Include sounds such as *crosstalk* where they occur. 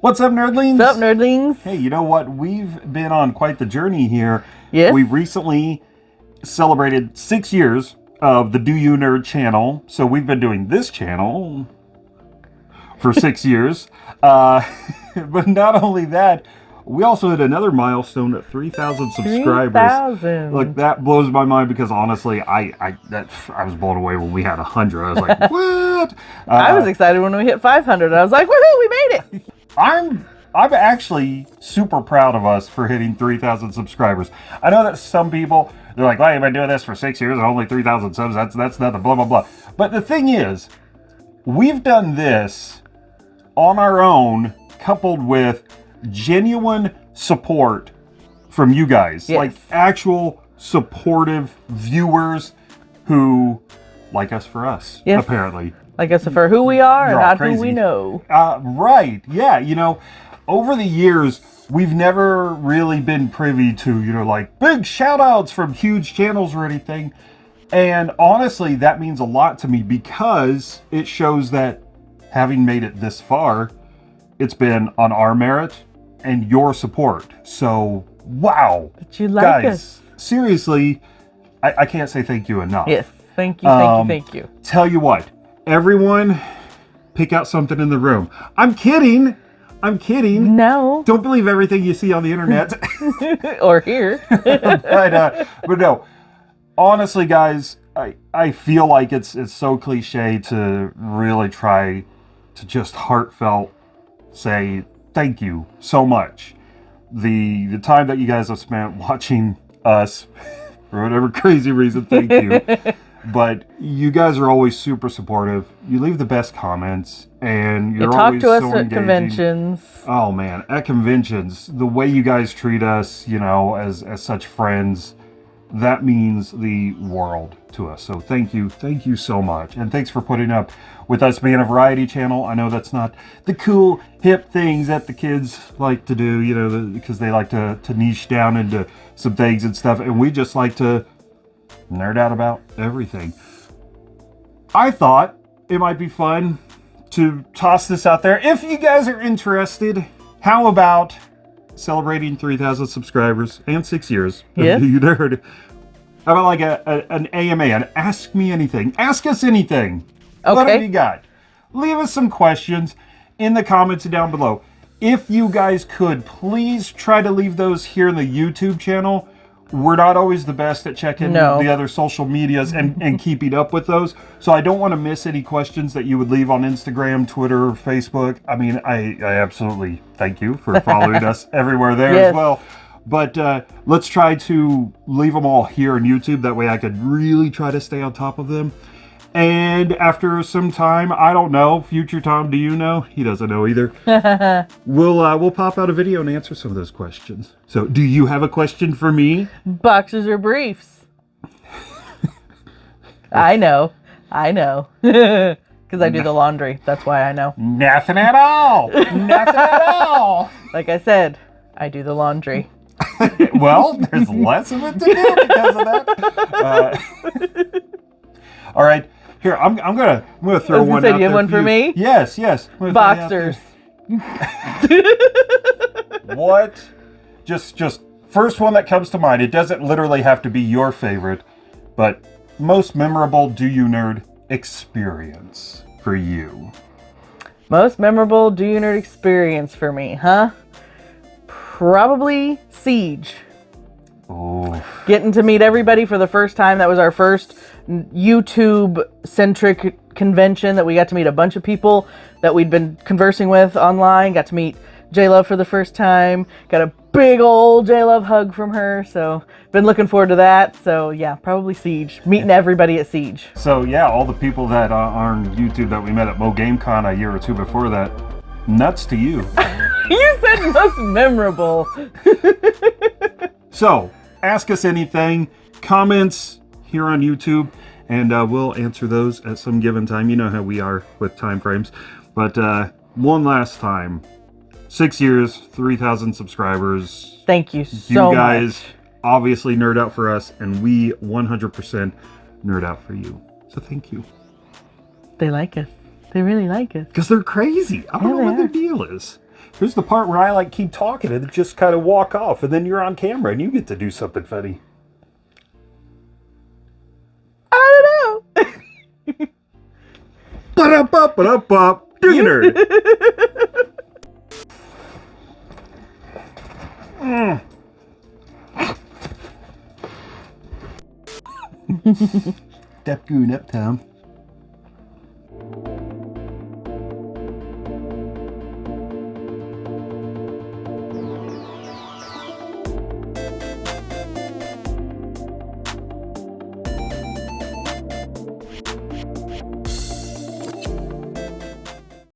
What's up, nerdlings? What's up, nerdlings? Hey, you know what? We've been on quite the journey here. Yes. We recently celebrated six years of the Do You Nerd channel. So we've been doing this channel for six *laughs* years. Uh, *laughs* but not only that, we also hit another milestone at 3,000 subscribers. 3,000. Look, that blows my mind because honestly, I I that I was blown away when we had 100. I was like, *laughs* what? Uh, I was excited when we hit 500. I was like, woohoo, we made. I'm I'm actually super proud of us for hitting 3,000 subscribers. I know that some people they're like, "Well, you've been doing this for six years and only 3,000 subs. That's that's nothing." Blah blah blah. But the thing is, we've done this on our own, coupled with genuine support from you guys, Yes. like actual supportive viewers who like us for us. Yes. Apparently, Like us for who we are You're and not who we know. uh, right. Yeah. You know, over the years, we've never really been privy to, you know, like big shout outs from huge channels or anything. And honestly, that means a lot to me because it shows that having made it this far, it's been on our merit and your support. So, wow. But you like Guys, us. seriously, I, I can't say thank you enough. Yes. Thank you, thank Um, you, thank you. Tell you what, everyone, pick out something in the room. I'm kidding. I'm kidding. No. Don't believe everything you see on the internet. *laughs* *laughs* or here. *laughs* but, uh, but no, honestly, guys, I, I feel like it's it's so cliche to really try to just heartfelt say thank you so much. The the time that you guys have spent watching us for whatever crazy reason, thank you. But you guys are always super supportive. You leave the best comments, and you're you're talk always to us so at engaging. conventions. Oh man, at conventions, the way you guys treat us, you know, as as such friends, that means the world to us. So thank you, thank you so much, and thanks for putting up with us being a variety channel. I know that's not the cool hip things that the kids like to do, you know, because they like to to niche down into some things and stuff, and we just like to nerd out about everything. I thought it might be fun to toss this out there. If you guys are interested, how about celebrating 3,000 subscribers and six years *laughs* of You Nerd? How about like a, a- an AMA, an Ask Me Anything? Ask us anything. Okay. What have you got? Leave us some questions in the comments down below. If you guys could, please try to leave those here in the YouTube channel. We're not always the best at checking No. the other social medias and, and keeping up with those. So I don't want to miss any questions that you would leave on Instagram, Twitter, Facebook. I mean, I, I absolutely thank you for *laughs* following us everywhere there Yes. as well. But uh, let's try to leave them all here on YouTube. That way I could really try to stay on top of them. And after some time, I don't know, future Tom, do you know? He doesn't know either. *laughs* we'll uh, we'll pop out a video and answer some of those questions. So, do you have a question for me? Boxes or briefs? *laughs* I know. I know. *laughs* Because I do the laundry. That's why I know. Nothing at all. Nothing at all. Like I said, I do the laundry. Well, there's less of it to do because of that. Uh, all right, here I'm, I'm gonna I'm gonna throw I was gonna one. say, out you have one for you. me? Yes, yes. I'm gonna throw it out there. Boxers. *laughs* *laughs* what? Just just first one that comes to mind. It doesn't literally have to be your favorite, but most memorable do you nerd experience for you? Most memorable Do You Nerd experience for me, huh? Probably Siege. Oh, Getting to meet everybody for the first time. That was our first YouTube centric convention that we got to meet a bunch of people that we'd been conversing with online. Got to meet J Love for the first time. Got a big old J Love hug from her. So, been looking forward to that. So, yeah, probably Siege. Meeting everybody at Siege. so yeah, all the people that uh, are on YouTube that we met at Mo GameCon a year or two before that, nuts to you. *laughs* you said most memorable. *laughs* So, ask us anything, comments here on YouTube, and uh, we'll answer those at some given time. You know how we are with time frames. But uh, one last time, six years, 3,000 subscribers. Thank you so You guys much. obviously nerd out for us, and we 100% nerd out for you. So thank you. They like us. They really like us. Because they're crazy. I don't Yeah, know what their deal is. Here's the part where I like keep talking and just kind of walk off, and then you're on camera and you get to do something funny. I don't know. *laughs* Dig nerd. *laughs* Mm. *laughs* Step goon up, Tom.